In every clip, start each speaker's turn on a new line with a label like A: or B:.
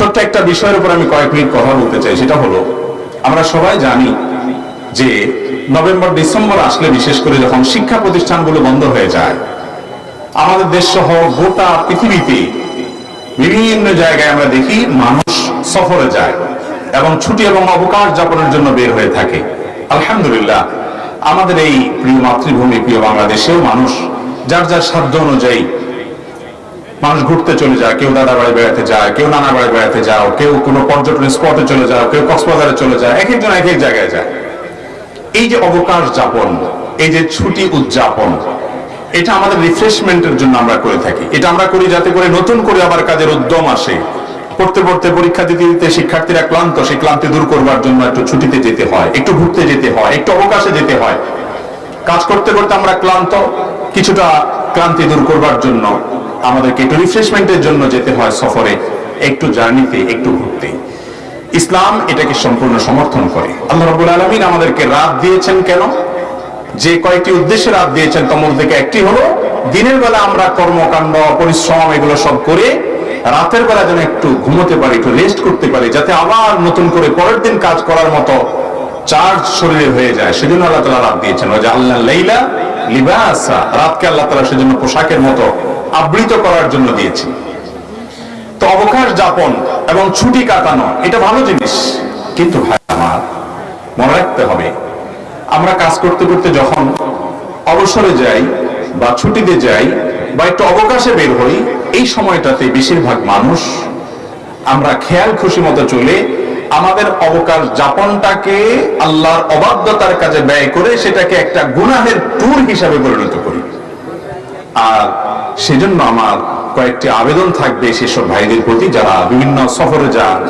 A: ছোট্ট একটা বিষয়ের উপর আমি কয়েক মিনিট কথা বলতে চাই, সেটা হলো, আমরা সবাই জানি যে নভেম্বর, ডিসেম্বর আসলে বিশেষ করে যখন শিক্ষা প্রতিষ্ঠানগুলো বন্ধ হয়ে যায়, আমাদের দেশ সহ গোটা পৃথিবীতে বিভিন্ন জায়গায় আমরা দেখি মানুষ সফরে যায় এবং ছুটি এবং অবকাশ যাপনের জন্য বের হয়ে থাকে। আলহামদুলিল্লাহ, আমাদের এই প্রিয় মাতৃভূমি, প্রিয় বাংলাদেশেও মানুষ যার যার সাধ্য অনুযায়ী মানুষ ঘুরতে চলে যায়, কেউ দাদা বাড়ি বেড়াতে যায়, কেউ নানা বাড়ি বেড়াতে যাও কেউ কোনো পর্যটন স্পটে চলে যাও কেউ কক্সবাজারে চলে যায়, এক একজন এক এক জায়গায় যায়। এই যে অবকাশ যাপন, এই যে ছুটি উদযাপন, এটা আমাদের রিফ্রেশমেন্টের জন্য আমরা করে থাকি। এটা আমরা করি যাতে করে নতুন করে আবার কাজের উদ্যম আসে। পড়তে পড়তে পরীক্ষা দিতে দিতে শিক্ষার্থীরা ক্লান্ত, সেই ক্লান্তি দূর করবার জন্য একটু ছুটিতে যেতে হয়, একটু ঘুরতে যেতে হয়, একটু অবকাশে যেতে হয়। কাজ করতে করতে আমরা ক্লান্ত, কিছুটা ক্লান্তি দূর করবার জন্য আমাদেরকে একটু রিফ্রেশমেন্টের জন্য যেতে হয় সফরে, একটু জার্নিতে একটু ঘুরতে। ইসলাম এটাকে সম্পূর্ণ সমর্থন করে। আল্লাহ রাব্বুল আলামিন আমাদেরকে রাত দিয়েছেন কেন? যে কয়েকটি উদ্দেশ্যে রাত দিয়েছেন মধ্যে থেকে একটি হলো, দিনের বেলা আমরা কর্মকাণ্ড, পরিশ্রম এগুলো সব করে রাতের বেলা যেন একটু ঘুমোতে পারি, একটু রেস্ট করতে পারি, যাতে আবার নতুন করে পরের দিন কাজ করার মতো চার্জ শরীরে হয়ে যায়। সেজন্য আল্লাহ তালা রাত দিয়েছেন। ওই যে আল্লাহ লাইলা লিবাসা। রাতকে আল্লাহ তালা সেজন্য পোশাকের মতো আবৃত করার জন্য দিয়েছেন তো অবকাশ যাপন এবং ছুটি কাটানো, এটা ভালো জিনিস। কিন্তু ভাই আমার, মনে রাখতে হবে, আমরা কাজ করতে করতে যখন অবসরে যাই বা ছুটিতে যাই বা একটু অবকাশে বের হই, এই সময়টাতে বেশিরভাগ মানুষ আমরা খেয়াল খুশি মতো চলে আমাদের অবকাশ যাপনটাকে আল্লাহর অবাধ্যতার কাজে ব্যয় করে সেটাকে একটা গুনাহের ট্যুর হিসাবে পরিণত করি। আর সেজন্য আমার কয়েকটি আবেদন থাকবে সেসব ভাইদের প্রতি যারা বিভিন্ন সফরে যান,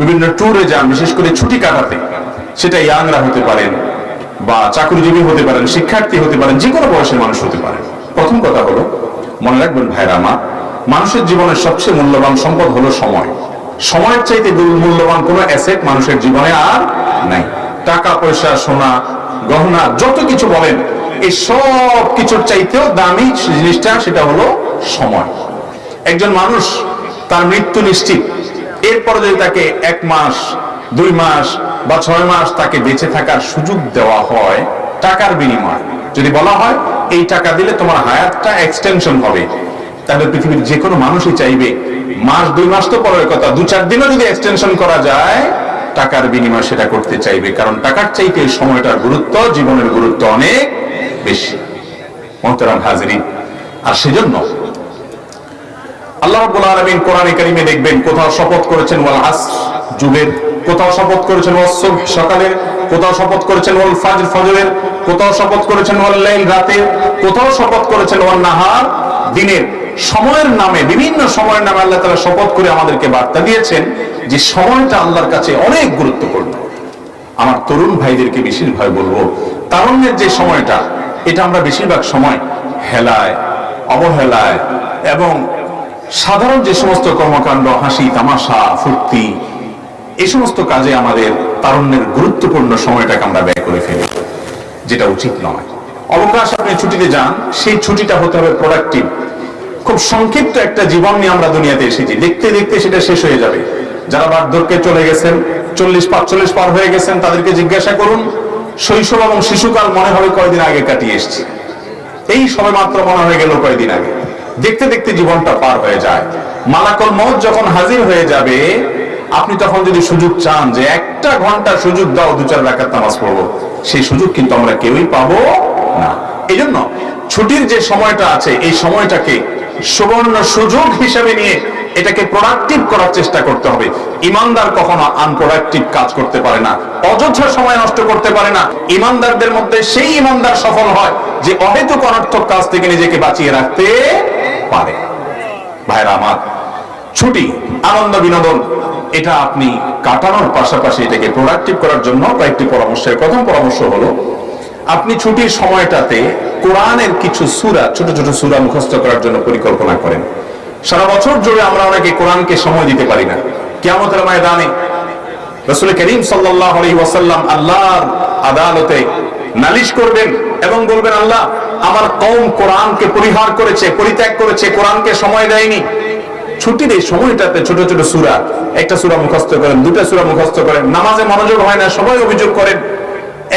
A: বিভিন্ন ট্যুরে যান, বিশেষ করে ছুটি কাটাতে। সেটা ইয়াংরা হতে পারেন বা চাকরিজীবী হতে পারেন, শিক্ষার্থী হতে পারেন, যে কোনো বয়সের মানুষ হতে পারেন প্রথম কথা হলো, মনে রাখবেন ভাইরা আমার, মানুষের জীবনের সবচেয়ে মূল্যবান সম্পদ হলো সময়। সময়ের চাইতে মূল্যবান কোনো অ্যাসেট মানুষের জীবনে আর নাই। টাকা, পয়সা, সোনা, গহনা, যত কিছু বলেন এই সব কিছুর চাইতেও দামি জিনিসটা সেটা হলো সময়। একজন মানুষ তার মৃত্যু নিশ্চিত। এরপরে যদি তাকে এক মাস, দুই মাস বা ছয় মাস তাকে বেঁচে থাকার সুযোগ দেওয়া হয়, টাকার বিনিময়। যদি বলা হয়, এই টাকা দিলে তোমার হায়াতটা এক্সটেনশন হবে। তাহলে পৃথিবীর যে কোনো মানুষই চাইবে, মাস, দুই মাস তো পরের কথা, দু চার দিনও যদি এক্সটেনশন করা যায়, টাকার বিনিময় সেটা করতে চাইবে। কারণ টাকার চাইতে সময়টার গুরুত্ব, জীবনের গুরুত্ব অনেক। বেশি। মোহতারাম হাজিরিন। আর সেজন্য আল্লাহ রাব্বুল আলামিন কোরআনে কারিমে দেখবেন, কোথাও শপথ করেছেন ওয়াল আসর যুগের, কোথাও শপথ করেছেন ওয়াস সুবহ সকালের, কোথাও শপথ করেছেন ওয়াল ফাজর ফজরের, কোথাও শপথ করেছেন ওয়াল লাইল রাতের, কোথাও শপথ করেছেন ওয়াল নাহার দিনের। সময়ের নামে, বিভিন্ন সময়ের নামে আল্লাহ তাআলা শপথ করে আমাদেরকে বার্তা দিয়েছেন যে সময়টা আল্লাহর কাছে অনেক গুরুত্বপূর্ণ। আমার তরুণ ভাইদেরকে বেশিরভাগ বলব, তারুণ্যের যে সময়টা এটা আমরা বেশিরভাগ সময় হেলায়, অবহেলায় এবং সাধারণ যে সমস্ত কর্মকাণ্ড, হাসি, তামাশা, ফুর্তি, এই সমস্ত কাজে আমাদের তারুণ্যের গুরুত্বপূর্ণ সময়টাকে আমরা ব্যয় করে ফেলি, যেটা উচিত নয়। অবকাশ, আপনি ছুটিতে যান, সেই ছুটিটা হতে হবে প্রোডাক্টিভ খুব সংক্ষিপ্ত একটা জীবন নিয়ে আমরা দুনিয়াতে এসেছি। দেখতে দেখতে সেটা শেষ হয়ে যাবে। যারা বার্ধক্যে চলে গেছেন, চল্লিশ পাঁচচল্লিশ পার হয়ে গেছেন, তাদেরকে জিজ্ঞাসা করুন শৈশব এবং শিশুকাল মনে হবে কয়দিন আগে কাটিয়ে এসছি। এই সবে মাত্র মনে হয়ে গেল কয়দিন আগে। দেখতে দেখতে জীবনটা পার হয়ে যায়। মালাকল মত যখন হাজির হয়ে যাবে, আপনি তখন যদি সুযোগ চান যে একটা ঘণ্টা সুযোগ দাও, দু চার রাখার নামাজ পড়ব, সেই সুযোগ কিন্তু আমরা কেউই পাবো না। এই জন্য ছুটির যে সময়টা আছে, এই সময়টাকে সুবর্ণ সুযোগ হিসেবে নিয়ে এটাকে প্রোডাক্টিভ করার চেষ্টা করতে হবে। ইমানদার কখনো আনপ্রোডাক্টিভ কাজ করতে পারে না, অযথা সময় নষ্ট করতে পারে না। ইমানদারদের মধ্যে সেই ইমানদার সফল হয় যে অহেতুক অনর্থক কাজ থেকে নিজেকে বাঁচিয়ে রাখতে পারে। ভাইরা আমার, ছুটি, আনন্দ, বিনোদন, এটা আপনি কাটানোর পাশাপাশি এটাকে প্রোডাক্টিভ করার জন্য কয়েকটি পরামর্শের, প্রথম পরামর্শ হলো, আপনি ছুটির সময়টাতে কোরআনের কিছু সুরা, ছোট ছোট সুরা মুখস্থ করার জন্য পরিকল্পনা করেন। সারা বছর জুড়ে আমরা অনেকে কোরআনকে সময় দিতে পারি না। কেমতের ময়দানে রসুল করিম সাল্লাহ আল্লাহর আদালতে নালিশ করবেন এবং বলবেন, আল্লাহ, আমার কৌম কোরআনকে পরিহার করেছে, পরিত্যাগ করেছে, কোরআনকে সময় দেয়নি। ছুটির এই সময়টাতে ছোট ছোট সুরা, একটা সুরা মুখস্থ করেন, দুটা সুরা মুখস্থ করেন। নামাজে মনোযোগ হয় না, সবাই অভিযোগ করেন,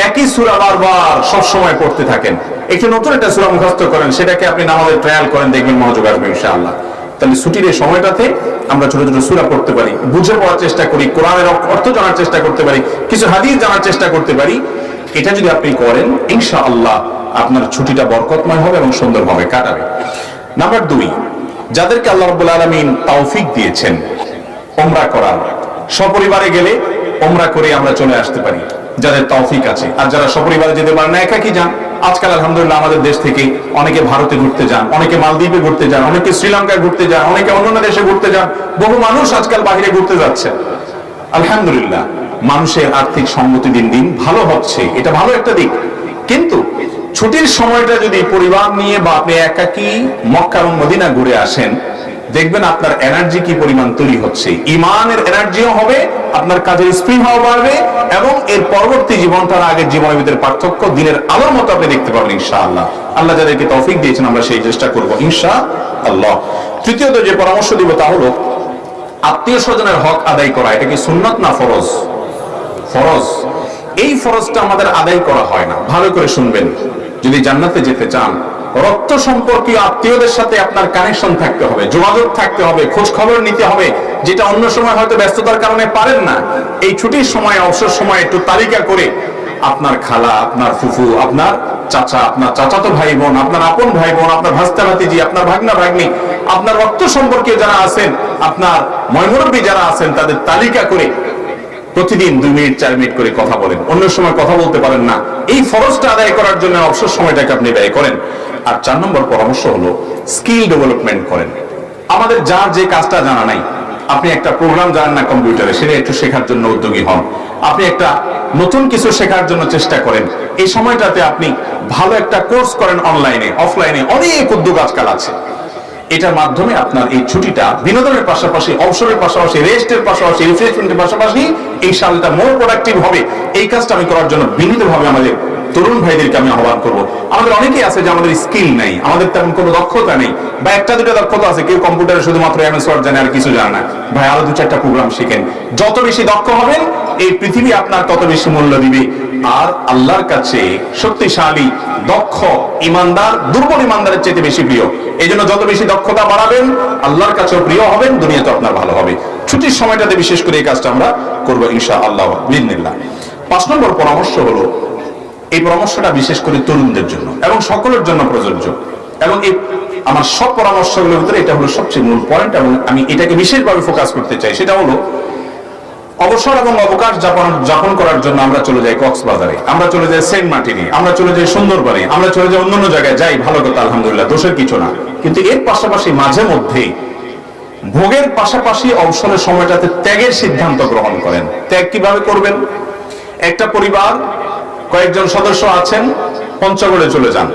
A: একই সুরা বারবার সব সময় পড়তে থাকেন। একটু নতুন একটা সুরা মুখস্থ করেন, সেটাকে আপনি নামাজের ট্রায়াল করেন, দেখবেন মনোযোগ আসবে ইনশাআল্লাহ। তাহলে ছুটির এই সময়টাতে আমরা ছোট ছোট সুরা পড়তে পারি, বুঝে পড়ার চেষ্টা করি, কোরআনের অর্থ জানার চেষ্টা করতে পারি, কিছু হাদিস জানার চেষ্টা করতে পারি। এটা যদি আপনি করেন, ইনশাআল্লাহ আপনার ছুটিটা বরকতময় হবে এবং সুন্দরভাবে কাটাবে। নাম্বার দুই, যাদেরকে আল্লাহ রাব্বুল আলামিন তৌফিক দিয়েছেন ওমরা করার সপরিবারে গেলে ওমরা করে আমরা চলে আসতে পারি, যাদের তৌফিক আছে। আর যারা সপরিবারে যেতে পারে না, একাকি যান। আজকাল আলহামদুলিল্লাহ আমাদের দেশ থেকে অনেকে ভারতে ঘুরতে যান, অনেকে মালদ্বীপে ঘুরতে যান, অনেকে শ্রীলঙ্কায় ঘুরতে যান, অনেকে অন্যান্য দেশে ঘুরতে যান। বহু মানুষ আজকাল বাহিরে ঘুরতে যাচ্ছে। আলহামদুলিল্লাহ, মানুষের আর্থিক সম্মতি দিন দিন ভালো হচ্ছে। এটা ভালো একটা দিক। কিন্তু ছুটির সময়টা যদি পরিবার নিয়ে বা আপনি একাকি মক্কা এবং মদিনা ঘুরে আসেন দেখবেন আপনার এনার্জি কি পরিমাণ তৈরি হচ্ছে। ইমানের এনার্জিও হবে, আপনার কাজের স্পৃহাও বাড়বে, এবং এর পরবর্তী জীবনটার আগের জীবনের ভিতরে পার্থক্য দিনের আলোর মতো আপনি দেখতে পাবেন, ইনশাআল্লাহ। আল্লাহ যাদেরকে তৌফিক দিয়েছেন, আমরা সেই চেষ্টা করব ইনশা আল্লাহ তৃতীয়ত যে পরামর্শ দিব তা হলো, আত্মীয় স্বজনের হক আদায় করা, এটা কি সুন্নত না ফরজ? ফরজ। এই ফরজটা আমাদের আদায় করা হয় না। ভালো করে শুনবেন। যদি জান্নাতে যেতে চান রক্ত সম্পর্কীয় আত্মীয়দের সাথে আপনার কানেকশন থাকতে হবে, যোগাযোগ থাকতে হবে খোঁজ খবর নিতে হবে, যেটা অন্য সময় হয়তো ব্যস্ততার কারণে পারেন না। এই ছুটির সময়, অবসর সময় একটু তালিকা করে আপনার খালা, আপনার ফুফু, আপনার চাচা, আপনার চাচাতো ভাই বোন আপনার আপন ভাই বোন আপনার ভাস্তা ভাতিজি আপনার ভাগনা ভাগ্নি, আপনার রক্ত সম্পর্কে যারা আছেন, আপনার ময়মুরব্বী যারা আছেন, তাদের তালিকা করে প্রতিদিন দুই মিনিট, চার মিনিট করে কথা বলেন। অন্য সময় কথা বলতে পারেন না। এই ফরজটা আদায় করার জন্য অবসর সময়টাকে আপনি ব্যয় করেন। আর চার নম্বর পরামর্শ হলো স্কিল ডেভেলপমেন্ট করেন। আমাদের যার যে কাজটা জানা নাই, আপনি একটা প্রোগ্রাম জানেন না কম্পিউটারে সেটা একটু শেখার জন্য উদ্যোগী হন। আপনি একটা নতুন কিছু শেখার জন্য চেষ্টা করেন। এই সময়টাতে আপনি ভালো একটা কোর্স করেন অনলাইনে অফলাইনে অনেক উদ্যোগ আজকাল আছে। এটার মাধ্যমে আপনার এই ছুটিটা বিনোদনের পাশাপাশি, অবসরের পাশাপাশি রেস্টের পাশাপাশি রিফ্রেশমেন্টের পাশাপাশি এই সালটা মোর প্রোডাক্টিভ হবে। এই কাজটা আমি করার জন্য বিনীতভাবে আমাদের তরুণ ভাইদেরকে আমি আহ্বান করব। আমাদের অনেকেই আছে যে আমাদের স্কিল নেই, আমাদের তেমন কোনো দক্ষতা নেই। বা একটা দুটো দক্ষতা আছে, কেউ কম্পিউটারে শুধুমাত্র এমএস ওয়ার্ড জানে আর কিছু জানে না। ভাই, আরও দু চারটা প্রোগ্রাম শিখেন। যত বেশি দক্ষ হবেন, এই পৃথিবী আপনার তত বেশি মূল্য দিবে। আর আল্লাহর কাছে শক্তিশালী, দক্ষ, ইমানদার, দুর্বল ইমানদারের চেয়ে বেশি প্রিয়। এই জন্য যত বেশি দক্ষতা বাড়াবেন, আল্লাহর কাছেও প্রিয় হবেন দুনিয়া তো আপনার ভালো হবে। ছুটির সময়টাতে বিশেষ করে এই কাজটা আমরা করব ইনশা আল্লাহ পাঁচ নম্বর পরামর্শ হলো এই পরামর্শটা বিশেষ করে তরুণদের জন্য এবং সকলের জন্য প্রযোজ্য। এবং এই আমার সব পরামর্শগুলোর ভিতরে এটা হলো সবচেয়ে মূল পয়েন্ট এবং আমি এটাকে বিশেষভাবে ফোকাস করতে চাই। সেটা হলো, অবসর এবং অবকাশ যাপন যাপন করার জন্য আমরা চলে যাই কক্সবাজারে। আমরা চলে যাই সেন্ট মার্টিনে, আমরা চলে যাই সুন্দরবনে, আমরা চলে যাই অন্যান্য জায়গায়। যাই, ভালো কথা, আলহামদুলিল্লাহ, দোষের কিছু না। কিন্তু এর পাশাপাশি মাঝে মধ্যে ভোগের পাশাপাশি অবসরের সময়টাতে ত্যাগের সিদ্ধান্ত গ্রহণ করেন। ত্যাগ কীভাবে করবেন? একটা পরিবার কয়েকজন সদস্য আছেন, পঞ্চগড়ে চলে যান।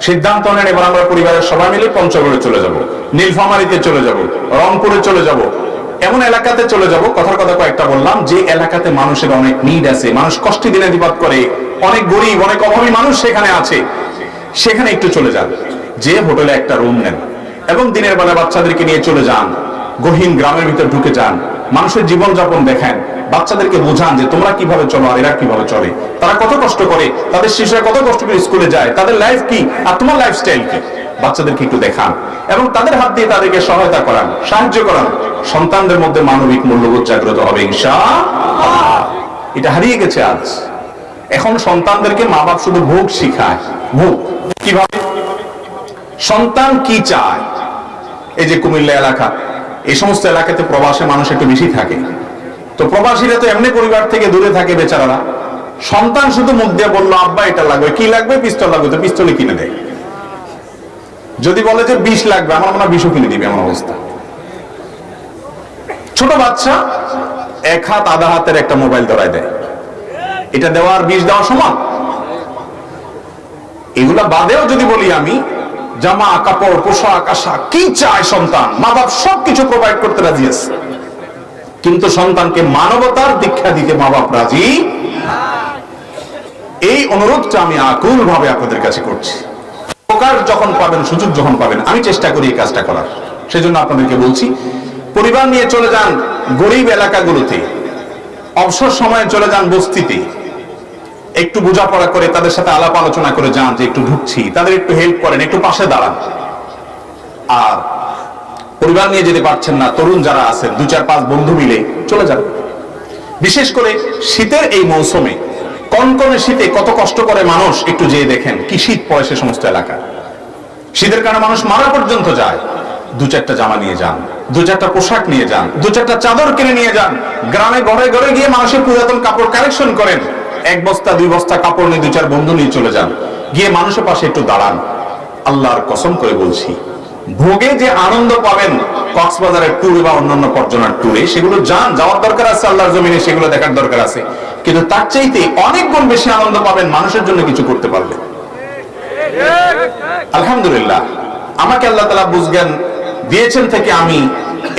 A: সিদ্ধান্ত নেন, এবার আমরা পরিবারের সবাই মিলে পঞ্চগড়ে চলে যাব। নীলফামারিতে চলে যাব, রংপুরে চলে যাব। এমন এলাকাতে চলে যাব, কথার কথা কয়েকটা বললাম, যে এলাকাতে মানুষের অনেক নিড আছে। মানুষ কষ্টে দিনাতিপাত করে। অনেক গরিব, অনেক অভাবী মানুষ সেখানে আছে। সেখানে একটু চলে যান। যে হোটেলে একটা রুম নেন। এবং দিনের বেলা বাচ্চাদেরকে নিয়ে চলে যান। গহীন গ্রামের ভিতর ঢুকে যান। মানুষের জীবনযাপন দেখেন। বাচ্চাদেরকে বোঝান যে তোমরা কীভাবে চলো আর এরা কীভাবে চলে। তারা কত কষ্ট করে, তাদের শিশুরা কত কষ্ট করে স্কুলে যায়, তাদের লাইফ কি আর তোমার লাইফস্টাইল কি? বাচ্চাদেরকে একটু দেখান এবং তাদের হাত দিয়ে তাদেরকে সহায়তা করান, সাহায্য করান। সন্তানদের মধ্যে মানবিক মূল্যবোধ জাগ্রত হবে ইনশা এটা হারিয়ে গেছে আজ। এখন সন্তানদেরকে মা বাপ শুধু ভোগ শিখায়। ভোগ। কীভাবে? সন্তান কি চায়? এই যে কুমিল্লা এলাকা, এই সমস্ত এলাকাতে প্রবাসে মানুষ একটু বেশি থাকে। তো প্রবাসীরা তো এমনি পরিবার থেকে দূরে থাকে বেচারারা। সন্তান শুধু মুখ দিয়ে বলল, আব্বা, এটা লাগবে। কি লাগবে? পিস্তল লাগবে। তো পিস্তলে কিনে দেয় যদি বলে যে বিষ লাগবে। আমার মনে হয় কিনে দিবে এমন অবস্থা। ছোট বাচ্চা এক হাত আধা হাতের একটা মোবাইল ধরায় দেয়। এটা দেওয়ার বিষ দেওয়া সমান। এগুলা বাদেও যদি বলি আমি, জামা, কাপড়, পোশাক আশা কি চায় সন্তান? মা বাপ সবকিছু প্রোভাইড করতে রাজি আছে। কিন্তু সন্তানকে মানবতার দীক্ষা দিতে মা বাপ রাজি? এই অনুরোধটা আমি আকুল ভাবে আপনাদের কাছে করছি। প্রকার যখন পাবেন, সুযোগ যখন পাবেন, আমি চেষ্টা করি এই কাজটা করার। সেজন্য আপনাদেরকে বলছি, পরিবার নিয়ে চলে যান গরিব এলাকাগুলোতে। অবসর সময়ে চলে যান বস্তিতে। একটু বোঝাপড়া করে তাদের সাথে আলাপ আলোচনা করে যান যে একটু ঢুকছি, তাদের একটু হেল্প করেন, একটু পাশে দাঁড়ান। আর পরিবার নিয়ে যেতে পারছেন না, তরুণ যারা আছেন দু চার পাঁচ বন্ধু মিলে চলে যান বিশেষ করে শীতের এই মৌসুমে, কনকনে শীতে কত কষ্ট করে মানুষ একটু যেয়ে দেখেন কি শীত পড়ে সে সমস্ত এলাকা শীতের কারণে মানুষ মারা পর্যন্ত যায়। দু চারটা জামা নিয়ে যান, দু চারটা পোশাক নিয়ে যান, দু চারটা চাদর কিনে নিয়ে যান। গ্রামে ঘরে ঘরে গিয়ে মানুষের পুরাতন কাপড় কালেকশন করেন। এক বস্তা, দুই বস্তা কাপড় নিয়ে দু চার বন্ধু নিয়ে চলে যান। গিয়ে মানুষের পাশে একটু দাঁড়ান। আল্লাহর কসম করে বলছি ভোগে যে আনন্দ পাবেন, কক্সবাজারের ট্যুরে বা অন্যান্য পর্যটন ট্যুরে, সেগুলো যান, যাওয়ার দরকার আছে, আল্লাহর জমিনে সেগুলো দেখার দরকার আছে। কিন্তু তার চাইতে অনেক গুণ বেশি আনন্দ পাবেন মানুষের জন্য কিছু করতে পারলে। আলহামদুলিল্লাহ, আমাকে আল্লাহ তালা বুঝজ্ঞান দিয়েছেন থেকে আমি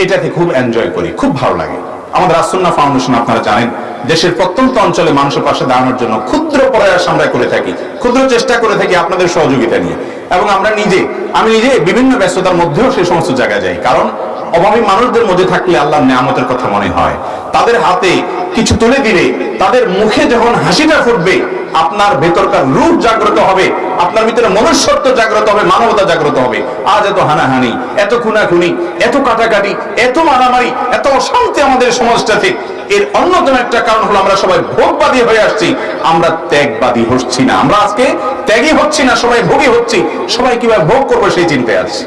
A: এটাকে খুব এনজয় করি, খুব ভালো লাগে। আমাদের আসন্না ফাউন্ডেশন আপনারা জানেন, দেশের প্রত্যন্ত অঞ্চলে মানুষের পাশে দাঁড়ানোর জন্য ক্ষুদ্র প্রয়াস আমরা করে থাকি। ক্ষুদ্র চেষ্টা করে থাকি আপনাদের সহযোগিতা নিয়ে। এবং আমরা নিজে, আমি নিজে বিভিন্ন ব্যস্ততার মধ্যেও সেই সমস্ত জায়গায় যাই। কারণ অভাবী মানুষদের মধ্যে থাকলে আল্লাহ নিয়ামতের কথা মনে হয়। তাদের হাতে কিছু তুলে দিলে, তাদের মুখে যখন হাসিটা ফুটবে আপনার ভেতরকার রূপ জাগ্রত হবে, আপনার ভিতরে মনুষ্যত্ব জাগ্রত হবে, মানবতা জাগ্রত হবে। আজ এত হানাহানি, এত খুনাখুনি, এত কাটাকাটি, এত মারামারি, এত অশান্তি আমাদের সমাজটাতে। এর অন্যতম একটা কারণ হলো আমরা সবাই ভোগবাদী হয়ে আসছি। আমরা ত্যাগবাদী হচ্ছি না। আমরা আজকে ত্যাগী হচ্ছি না, সবাই ভোগী হচ্ছি। সবাই কীভাবে ভোগ করব সেই চিন্তায় আছি।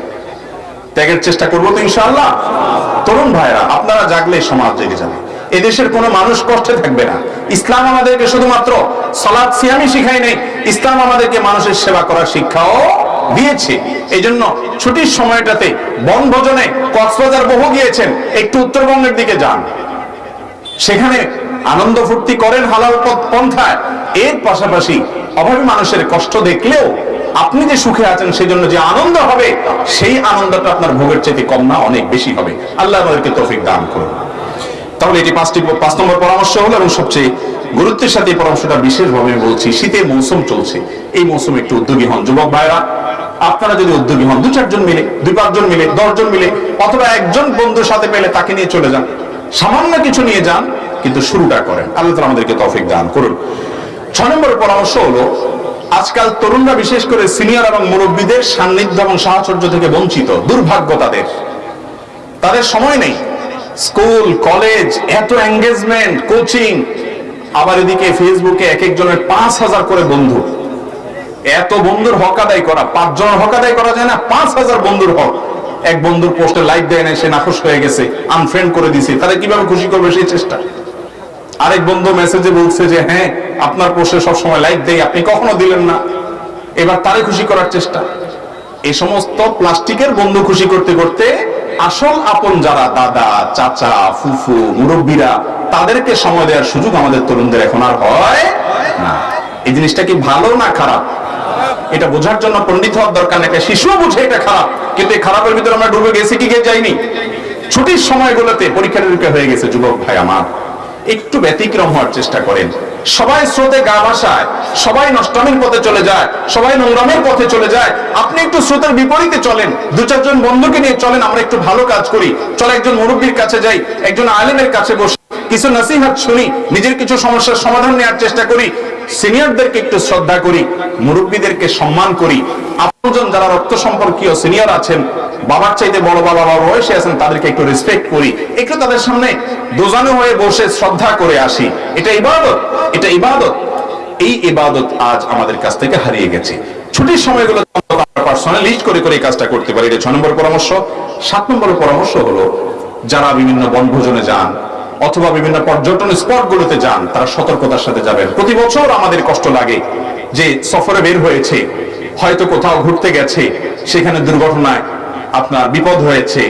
A: ত্যাগের চেষ্টা করব তো ইনশাআল্লাহ। তরুণ ভাইরা আপনারা জাগলে সমাজ জেগে যাবে। এদেশের কোনো মানুষ কষ্টে থাকবে না। ইসলাম আমাদেরকে শুধুমাত্র সলাদ সিয়ামি শিখাই নেই। ইসলাম আমাদেরকে মানুষের সেবা করার শিক্ষাও দিয়েছে। এই জন্য ছুটির সময়টাতে বনভোজনে কক্সবাজার বহু গিয়েছেন। একটু উত্তরবঙ্গের দিকে যান। সেখানে আনন্দ ফুর্তি করেন হালাল পন্থায়। এর পাশাপাশি অভাবী মানুষের কষ্ট দেখলেও আপনি যে সুখে আছেন সেই জন্য যে আনন্দ হবে, সেই আনন্দটা আপনার ভোগের চেয়ে কম না, অনেক বেশি হবে। আল্লাহ আমাদেরকে তৌফিক দান করুন। তাহলে এটি পাঁচটি পাঁচ নম্বর পরামর্শ হলো এবং সবচেয়ে গুরুত্বের সাথে এই পরামর্শটা বিশেষভাবে আমি বলছি, শীতের মৌসুম চলছে। এই মৌসুমে একটু উদ্যোগী হন যুবক ভাইরা আপনারা যদি উদ্যোগী হন, দু চারজন মিলে, দুই পাঁচজন মিলে, দশজন মিলে, অথবা একজন বন্ধুর সাথে পেলে তাকে নিয়ে চলে যান। সামান্য কিছু নিয়ে যান, কিন্তু শুরুটা করেন। আল্লাহ তাআলা আমাদেরকে তৌফিক দান করুন। ছয় নম্বর পরামর্শ হলো, আজকাল তরুণরা বিশেষ করে সিনিয়র এবং মুরব্বীদের সান্নিধ্য এবং সাহচর্য থেকে বঞ্চিত, দুর্ভাগ্য তাদের। তাদের সময় নেই। স্কুল, কলেজ, এত এঙ্গেজমেন্ট কোচিং আবার এদিকে ফেসবুকে এক একজনের পাঁচ হাজার করে বন্ধু। এত বন্ধুর হক আদায় করা পাঁচ জনের হক আদায় করা যায় না, পাঁচ হাজার বন্ধুর হক। এক বন্ধুর পোস্টে লাইক দেয় না, সে নাখোশ হয়ে গেছে আনফ্রেন্ড করে দিছে। তারা কীভাবে খুশি করবে সেই চেষ্টা? আরেক বন্ধু মেসেজে বলছে যে হ্যাঁ আপনার পোস্টে সবসময় লাইক দেয় আপনি কখনো দিলেন না। এবার তারে খুশি করার চেষ্টা। এই সমস্ত প্লাস্টিকের বন্ধু খুশি করতে করতে আসল আপন যারা দাদা, চাচা, ফুফু, মুরব্বীরা, তাদেরকে সময় দেওয়ার সুযোগ আমাদের তরুণদের এখন আর হয় না। এই জিনিসটা কি ভালো না খারাপ? এটা বোঝার জন্য পণ্ডিত হওয়ার দরকার একটা শিশুও বুঝে এটা খারাপ, কিন্তু এই খারাপের ভিতরে আমরা ডুবে গেছি, কি যাইনি? ছুটির সময়গুলোতে পরীক্ষা নিরীক্ষা হয়ে গেছে, যুবক ভাই আমার। একটু ব্যতিক্রম হওয়ার চেষ্টা করেন। সবাই স্রোতে গা ভাসায়, সবাই নষ্টমের পথে চলে যায়, সবাই নোংরামের পথে চলে যায়। আপনি একটু স্রোতের বিপরীতে চলেন, দু চারজন বন্ধুকে নিয়ে চলেন, আমরা একটু ভালো কাজ করি। চল একজন মুরব্বীর কাছে যাই, একজন আলেমের কাছে বসে। কিছু নসিহাত শুনি, নিজের কিছু সমস্যার সমাধান নেওয়ার চেষ্টা করি, সিনিয়রদেরকে একটু শ্রদ্ধা করি, মুরব্বীদেরকে সম্মান করি। আপনজন যারা রক্ত সম্পর্কীয় সিনিয়র আছেন, বাবার চাইতে বড় বাবা বাবা বয়সে আছেন, তাদেরকে একটু রেসপেক্ট করি। একটু তাদের সামনে দোজানো হয়ে বসে শ্রদ্ধা করে আসি। এটা ইবাদত এটা ইবাদত। এই ইবাদত আজ আমাদের কাছ থেকে হারিয়ে গেছে। ছুটির সময়গুলো পার্সোনাল লিস্ট করে করে কাজটা করতে পারি। এটা ছয় নম্বর পরামর্শ। সাত নম্বর পরামর্শ হলো, যারা বিভিন্ন বনভোজনে যান অথবা বিভিন্ন পর্যটন স্পটগুলোতে যান, তারা সতর্কতার সাথে যাবেন। প্রতি বছর আমাদের কষ্ট লাগে যে সফরে বের হয়েছে, হয়তো কোথাও ঘুরতে গেছে, সেখানে দুর্ঘটনায় আপনার বিপদ হয়েছে,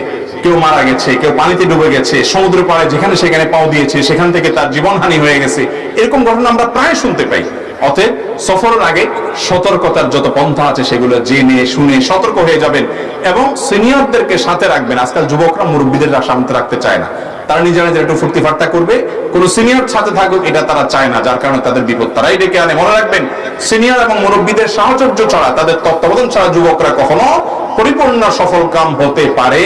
A: কেউ মারা গেছে, কেউ পানিতে ডুবে গেছে, সমুদ্র পাড়ে যেখানে সেখানে পাও দিয়েছে, সেখান থেকে তার জীবনহানি হয়ে গেছে, এরকম ঘটনা আমরা প্রায় শুনতে পাই। অতএব সফরের আগে সতর্কতার যত পন্থা আছে সেগুলো জেনে, শুনে সতর্ক হয়ে যাবেন এবং সিনিয়রদেরকে সাথে রাখবেন। আজকাল যুবকরা, মুরব্বীদের সামনে রাখতে চায় না। তারা নিজেরা নিজেরা একটু ফুর্তি ফাট্টা করবে, কোন সিনিয়র সাথে থাকুক, এটা তারা চায় না। যার কারণে তাদের বিপদ তারাই ডেকে আনে। মনে রাখবেন সিনিয়র এবং মুরব্বীদের সাহচর্য ছাড়া, তাদের তত্ত্বাবধান ছাড়া যুবকরা কখনো পরিপূর্ণ সফল কাম হতে পারে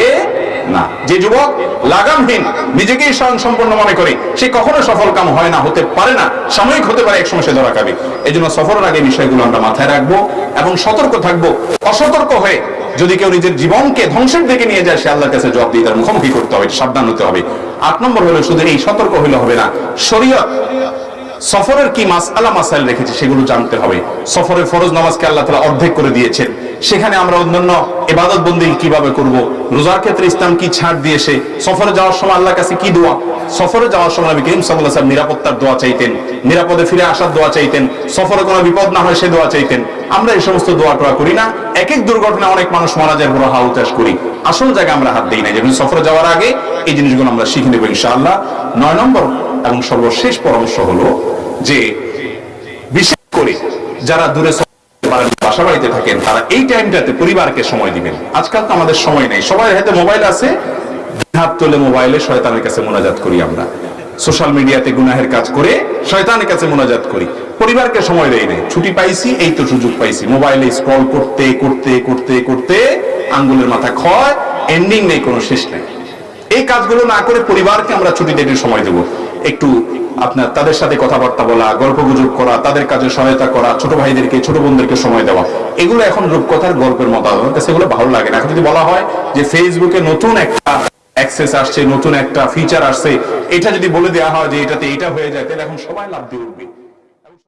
A: না। যে যুবক লাগামহীন, নিজেকেই স্বয়ং সম্পূর্ণ মনে করে, সে কখনো সফল কাম হয় না, হতে পারে না। সাময়িক হতে পারে এক সময় সে ধরা খাবে। এই জন্য সফরের আগে বিষয়গুলো আমরা মাথায় রাখব এবং সতর্ক থাকব। অসতর্ক হয়ে যদি কেউ নিজের জীবনকে ধ্বংসের দিকে নিয়ে যায়, সে আল্লাহর কাছে জবাব দিয়ে তার মুখোমুখি করতে হবে, সাবধান হতে হবে। আট নম্বর হলো, শুধু এই সতর্ক হইলে হবে না, শরীয়ত সফরের কি মাস, আলা মাসাইল রেখেছে সেগুলো জানতে হবে। সফরের ফরজ নামাজকে আল্লাহ তালা অর্ধেক করে দিয়েছেন। সেখানে আমরা অন্যান্য এবাদত বন্দি কীভাবে করব? রোজার ক্ষেত্রে ইসলাম কি ছাড় দিয়েছে? সফরে যাওয়ার সময় আল্লাহর কাছে কি দোয়া? সফরে যাওয়ার সময় নবী করিম আলাইহি ওয়াসাল্লাম নিরাপত্তার দোয়া চাইতেন। নিরাপদে ফিরে আসার দোয়া চাইতেন। সফরে কোনো বিপদ না হয় সে দোয়া চাইতেন। আমরা এই সমস্ত দোয়া টোয়া করি না। এক এক দুর্ঘটনা অনেক মানুষ মারা যায় বড় হা উতাস করি। আসল জায়গায় আমরা হাত দিই না। যেমন সফরে যাওয়ার আগে এই জিনিসগুলো আমরা শিখে নেব ইনশাআল্লাহ। নয় নম্বর এবং সর্বশেষ পরামর্শ হলো যে, বিশেষ করে যারা দূরে বাসা বাড়িতে থাকেন, তারা এই টাইমটাতে পরিবারকে সময় দিবেন। আজকাল তো আমাদের সময় নেই। সবাই হাতে মোবাইল আছে। হাত তুলে মোবাইলে শয়তানের কাছে মোনাজাত করি আমরা। সোশ্যাল মিডিয়াতে গুনাহের কাজ করে শয়তানের কাছে মোনাজাত করি। পরিবারকে সময় দেয় নাই। ছুটি পাইছি, এই তো সুযোগ পাইছি। মোবাইলে স্ক্রল করতে করতে করতে করতে আঙ্গুলের মাথা ক্ষয় এন্ডিং নেই, কোনো শেষ নেই। এই কাজগুলো না করে পরিবারকে আমরা ছুটি একটু সময় দেব। একটু আপনার তাদের সাথে কথাবার্তা বলা গল্প গুজব করা, তাদের কাজে সহায়তা করা, ছোট ভাইদেরকে, ছোট বোনদেরকে সময় দেওয়া। এগুলো এখন রূপকথার গল্পের মতো। আমার কাছে এগুলো ভালো লাগে না। এখন যদি বলা হয় যে ফেসবুকে নতুন একটা অ্যাক্সেস আসছে, নতুন একটা ফিচার আসছে, এটা যদি বলে দেওয়া হয় যে এটাতে এটা হয়ে যায়, তাহলে এখন সবাই লাভ দিয়ে উঠবে।